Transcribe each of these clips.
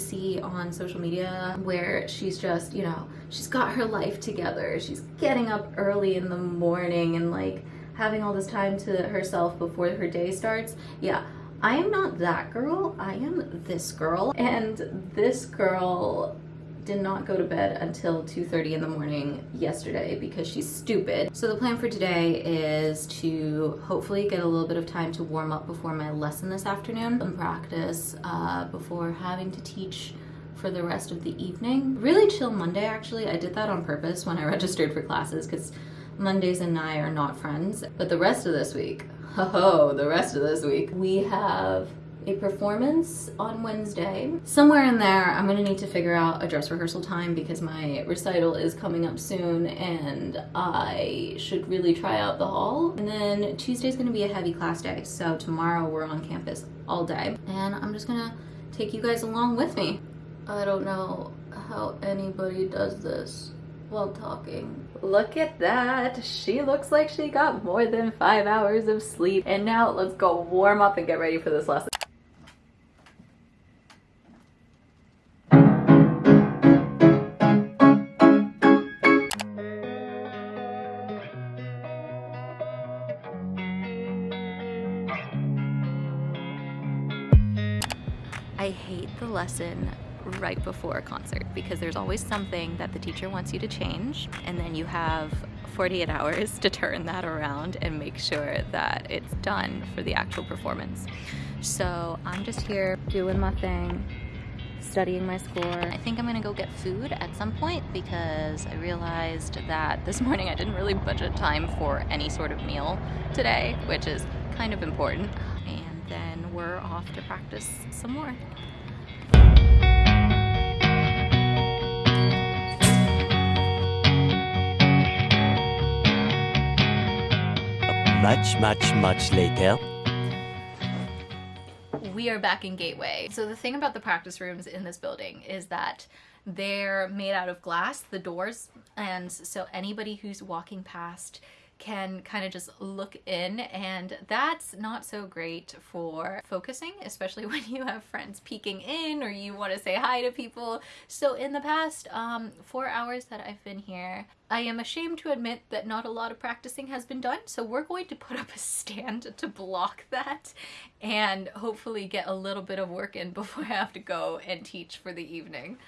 see on social media where she's just, you know, she's got her life together. She's getting up early in the morning and like having all this time to herself before her day starts. Yeah, I am not that girl. I am this girl. And this girl did not go to bed until 2.30 in the morning yesterday because she's stupid. So the plan for today is to hopefully get a little bit of time to warm up before my lesson this afternoon and practice uh, before having to teach for the rest of the evening. Really chill Monday actually. I did that on purpose when I registered for classes because Mondays and I are not friends. But the rest of this week, ho oh, the rest of this week, we have a performance on Wednesday. Somewhere in there, I'm gonna need to figure out a dress rehearsal time because my recital is coming up soon and I should really try out the hall. And then Tuesday's gonna be a heavy class day. So tomorrow we're on campus all day and I'm just gonna take you guys along with me. I don't know how anybody does this while talking. Look at that. She looks like she got more than five hours of sleep. And now let's go warm up and get ready for this lesson. I hate the lesson right before a concert because there's always something that the teacher wants you to change and then you have 48 hours to turn that around and make sure that it's done for the actual performance. So I'm just here doing my thing, studying my score. I think I'm gonna go get food at some point because I realized that this morning I didn't really budget time for any sort of meal today, which is kind of important then we're off to practice some more. Much, much, much later. We are back in Gateway. So the thing about the practice rooms in this building is that they're made out of glass, the doors, and so anybody who's walking past can kind of just look in and that's not so great for focusing, especially when you have friends peeking in or you want to say hi to people. So in the past um, four hours that I've been here, I am ashamed to admit that not a lot of practicing has been done, so we're going to put up a stand to block that and hopefully get a little bit of work in before I have to go and teach for the evening.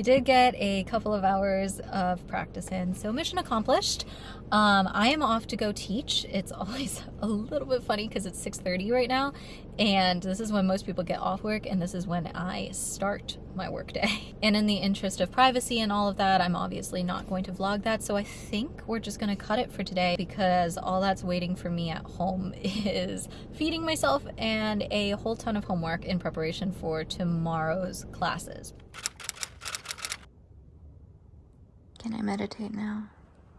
We did get a couple of hours of practice in, so mission accomplished. Um, I am off to go teach. It's always a little bit funny because it's 6.30 right now, and this is when most people get off work, and this is when I start my workday. And in the interest of privacy and all of that, I'm obviously not going to vlog that, so I think we're just gonna cut it for today because all that's waiting for me at home is feeding myself and a whole ton of homework in preparation for tomorrow's classes. Can I meditate now?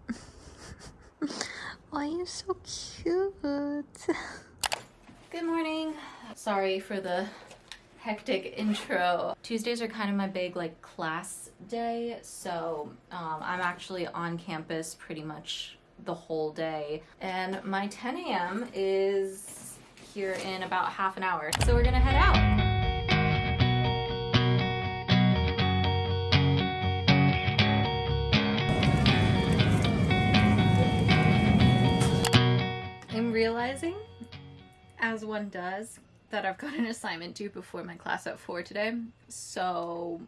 Why are you so cute? Good morning. Sorry for the hectic intro. Tuesdays are kind of my big like class day, so um, I'm actually on campus pretty much the whole day. And my 10 a.m. is here in about half an hour. So we're gonna head out. As one does, that I've got an assignment due before my class at 4 today. So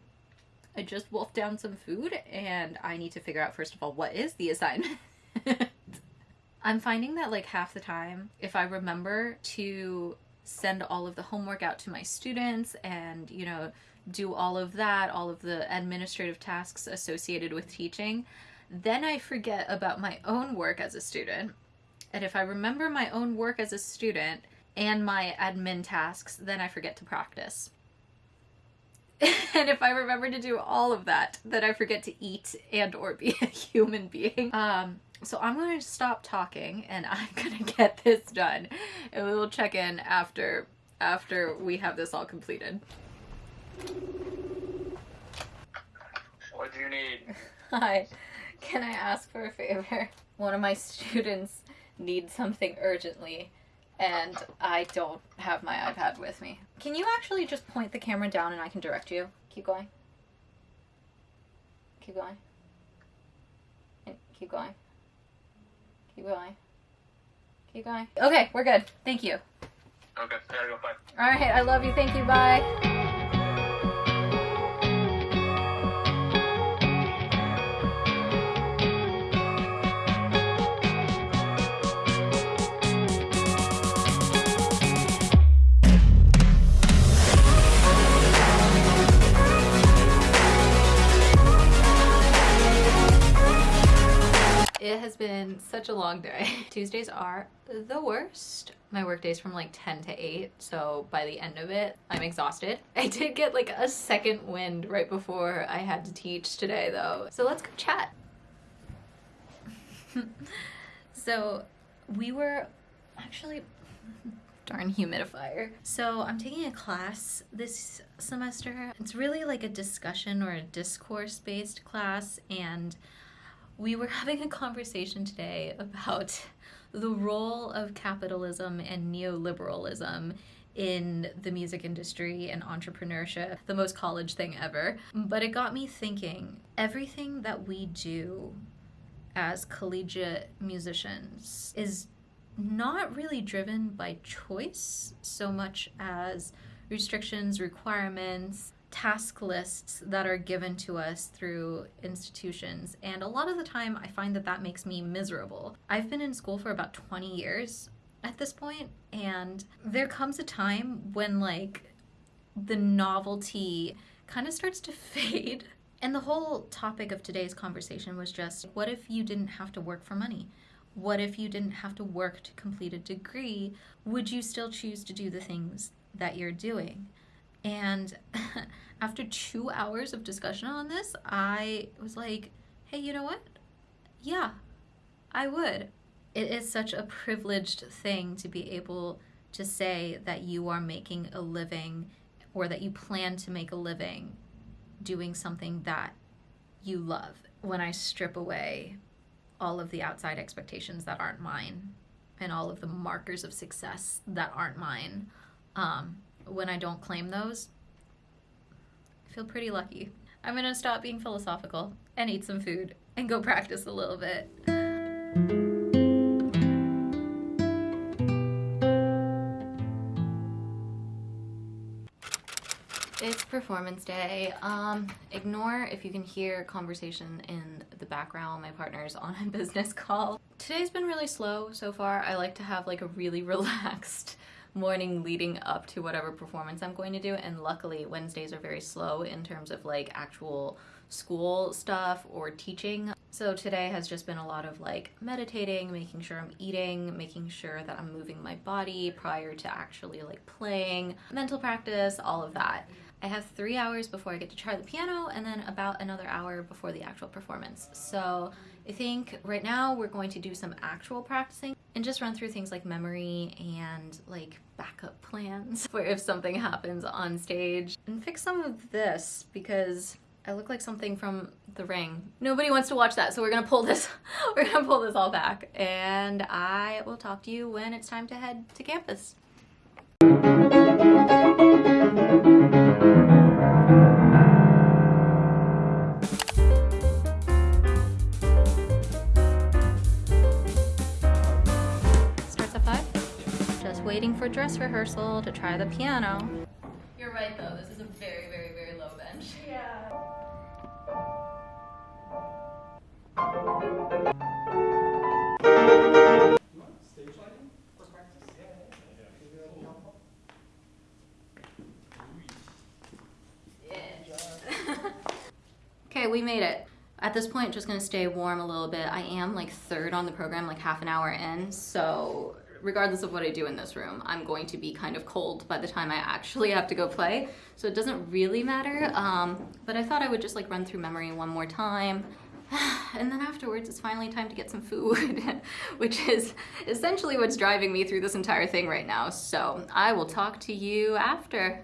I just wolfed down some food and I need to figure out first of all what is the assignment. I'm finding that like half the time if I remember to send all of the homework out to my students and you know do all of that, all of the administrative tasks associated with teaching, then I forget about my own work as a student and if I remember my own work as a student and my admin tasks, then I forget to practice. and if I remember to do all of that, then I forget to eat and or be a human being. Um, so I'm going to stop talking and I'm going to get this done. And we will check in after after we have this all completed. What do you need? Hi. Can I ask for a favor? One of my students needs something urgently, and I don't have my iPad with me. Can you actually just point the camera down and I can direct you? Keep going. Keep going. And Keep going. Keep going. Keep going. Okay, we're good. Thank you. Okay, I gotta go. Bye. All right, I love you. Thank you. Bye. It has been such a long day. Tuesdays are the worst. My work day's from like 10 to 8, so by the end of it, I'm exhausted. I did get like a second wind right before I had to teach today though. So let's go chat. so we were actually darn humidifier. So I'm taking a class this semester. It's really like a discussion or a discourse based class and we were having a conversation today about the role of capitalism and neoliberalism in the music industry and entrepreneurship, the most college thing ever. But it got me thinking everything that we do as collegiate musicians is not really driven by choice so much as restrictions, requirements, task lists that are given to us through institutions. And a lot of the time, I find that that makes me miserable. I've been in school for about 20 years at this point, and there comes a time when, like, the novelty kind of starts to fade. And the whole topic of today's conversation was just what if you didn't have to work for money? What if you didn't have to work to complete a degree? Would you still choose to do the things that you're doing? And after two hours of discussion on this, I was like, hey, you know what? Yeah, I would. It is such a privileged thing to be able to say that you are making a living or that you plan to make a living doing something that you love. When I strip away all of the outside expectations that aren't mine and all of the markers of success that aren't mine, um, when I don't claim those, I feel pretty lucky. I'm gonna stop being philosophical and eat some food and go practice a little bit. It's performance day. Um, ignore if you can hear conversation in the background. My partner's on a business call. Today's been really slow so far. I like to have like a really relaxed morning leading up to whatever performance I'm going to do. And luckily, Wednesdays are very slow in terms of like actual school stuff or teaching. So today has just been a lot of like meditating, making sure I'm eating, making sure that I'm moving my body prior to actually like playing, mental practice, all of that. I have three hours before I get to try the piano and then about another hour before the actual performance. So I think right now we're going to do some actual practicing and just run through things like memory and like backup plans for if something happens on stage and fix some of this because I look like something from The Ring. Nobody wants to watch that, so we're gonna pull this, we're gonna pull this all back. And I will talk to you when it's time to head to campus. Waiting for dress rehearsal to try the piano. You're right though, this is a very, very, very low bench. Yeah. okay, we made it. At this point, just gonna stay warm a little bit. I am like third on the program, like half an hour in, so regardless of what I do in this room, I'm going to be kind of cold by the time I actually have to go play. So it doesn't really matter, um, but I thought I would just like run through memory one more time. And then afterwards, it's finally time to get some food, which is essentially what's driving me through this entire thing right now. So I will talk to you after.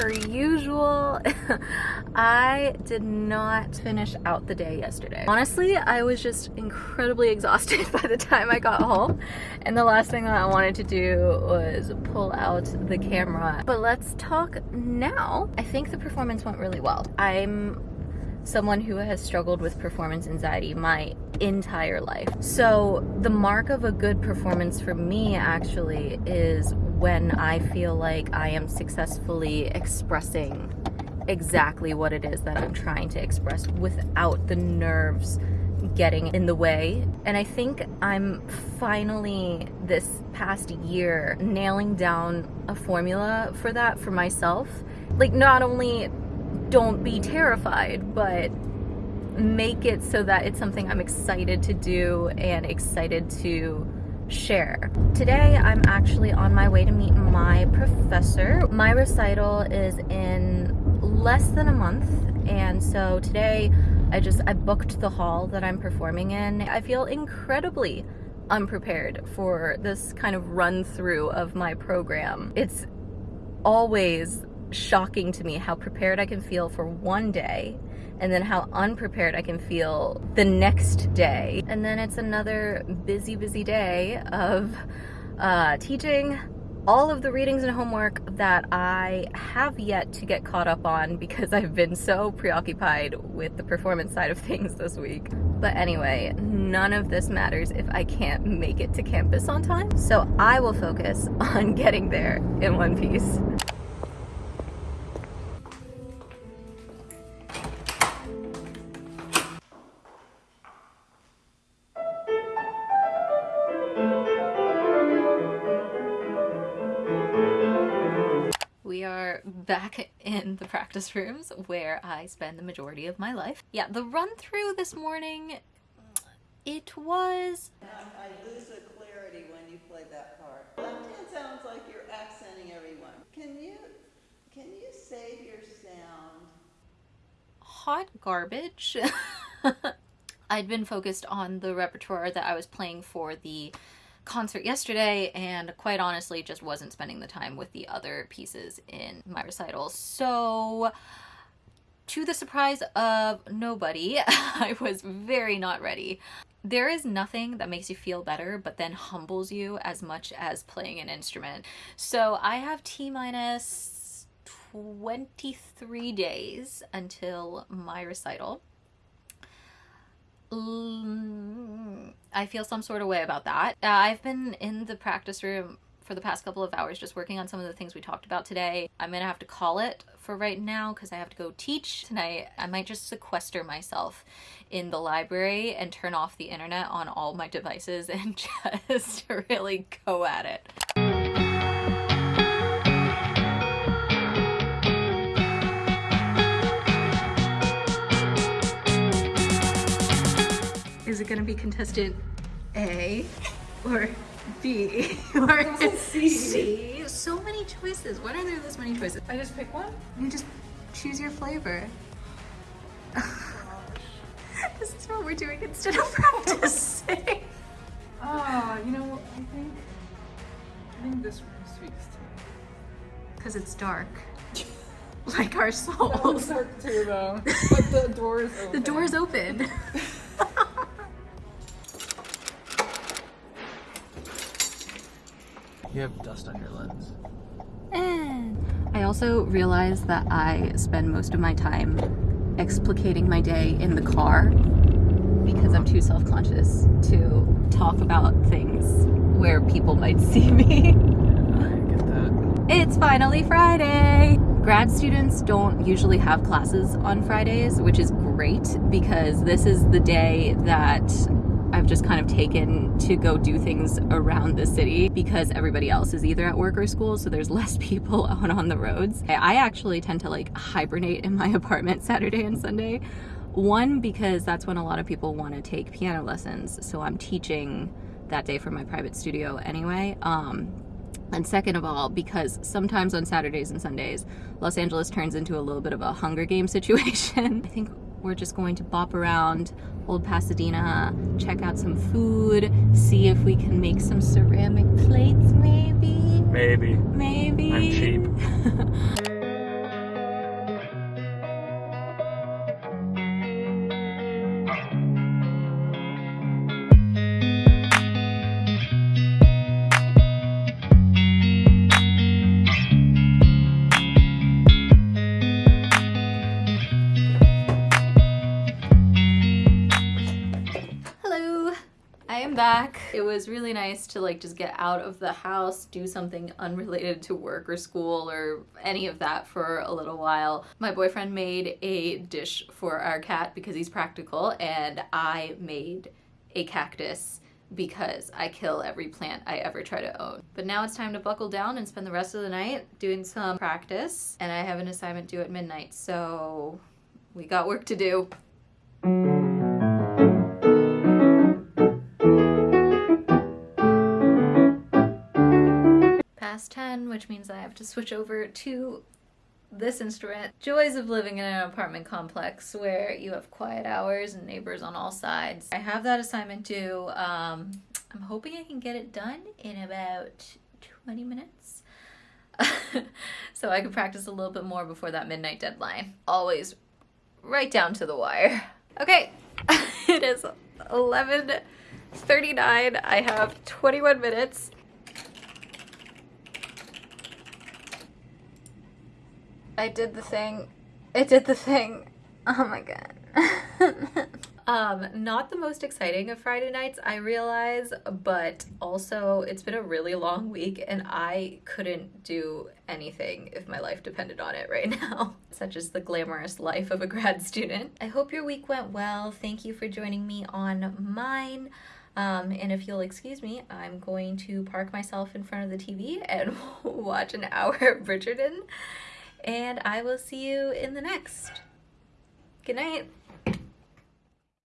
Per usual. I did not finish out the day yesterday. Honestly, I was just incredibly exhausted by the time I got home. And the last thing that I wanted to do was pull out the camera. But let's talk now. I think the performance went really well. I'm someone who has struggled with performance anxiety my entire life. So the mark of a good performance for me actually is when I feel like I am successfully expressing exactly what it is that I'm trying to express without the nerves getting in the way. And I think I'm finally this past year nailing down a formula for that for myself. Like not only don't be terrified, but make it so that it's something I'm excited to do and excited to share. Today I'm actually on my way to meet my professor. My recital is in less than a month and so today I just I booked the hall that I'm performing in. I feel incredibly unprepared for this kind of run through of my program. It's always shocking to me how prepared I can feel for one day and then how unprepared I can feel the next day. And then it's another busy, busy day of uh, teaching all of the readings and homework that I have yet to get caught up on because I've been so preoccupied with the performance side of things this week. But anyway, none of this matters if I can't make it to campus on time. So I will focus on getting there in one piece. Practice rooms where I spend the majority of my life. Yeah, the run through this morning, it was... I lose the clarity when you play that part. Left hand sounds like you're accenting everyone. Can you, can you save your sound? hot garbage. I'd been focused on the repertoire that I was playing for the concert yesterday and quite honestly just wasn't spending the time with the other pieces in my recital. So to the surprise of nobody, I was very not ready. There is nothing that makes you feel better but then humbles you as much as playing an instrument. So I have T minus 23 days until my recital. Mm, I feel some sort of way about that. Uh, I've been in the practice room for the past couple of hours just working on some of the things we talked about today. I'm gonna have to call it for right now because I have to go teach tonight. I might just sequester myself in the library and turn off the internet on all my devices and just really go at it. Is it gonna be contestant A or B or C? So many choices. Why are there this many choices? I just pick one? You just choose your flavor. this is what we're doing instead of practicing. Oh, you know, I think I think this one speaks to me. Because it's dark. Like our That souls. dark too though. But the door is open. The door's open. You have dust on your lens. And eh. I also realized that I spend most of my time explicating my day in the car because I'm too self-conscious to talk about things where people might see me. I get that. It's finally Friday! Grad students don't usually have classes on Fridays, which is great because this is the day that I've just kind of taken to go do things around the city because everybody else is either at work or school, so there's less people out on the roads. I actually tend to like hibernate in my apartment Saturday and Sunday. One, because that's when a lot of people want to take piano lessons, so I'm teaching that day from my private studio anyway. Um, and second of all, because sometimes on Saturdays and Sundays, Los Angeles turns into a little bit of a Hunger Game situation. I think we're just going to bop around Old Pasadena, check out some food, see if we can make some ceramic plates maybe? Maybe. Maybe. I'm cheap. was really nice to like just get out of the house, do something unrelated to work or school or any of that for a little while. My boyfriend made a dish for our cat because he's practical, and I made a cactus because I kill every plant I ever try to own. But now it's time to buckle down and spend the rest of the night doing some practice, and I have an assignment due at midnight, so we got work to do. Past 10, which means I have to switch over to this instrument. Joys of living in an apartment complex where you have quiet hours and neighbors on all sides. I have that assignment due. Um, I'm hoping I can get it done in about 20 minutes. so I can practice a little bit more before that midnight deadline. Always right down to the wire. Okay, it is 11:39. I have 21 minutes. I did the thing. I did the thing. Oh my god. um, not the most exciting of Friday nights, I realize, but also it's been a really long week and I couldn't do anything if my life depended on it right now. Such as the glamorous life of a grad student. I hope your week went well. Thank you for joining me on mine. Um, and if you'll excuse me, I'm going to park myself in front of the TV and watch an hour of Bridgerton and I will see you in the next. Good night.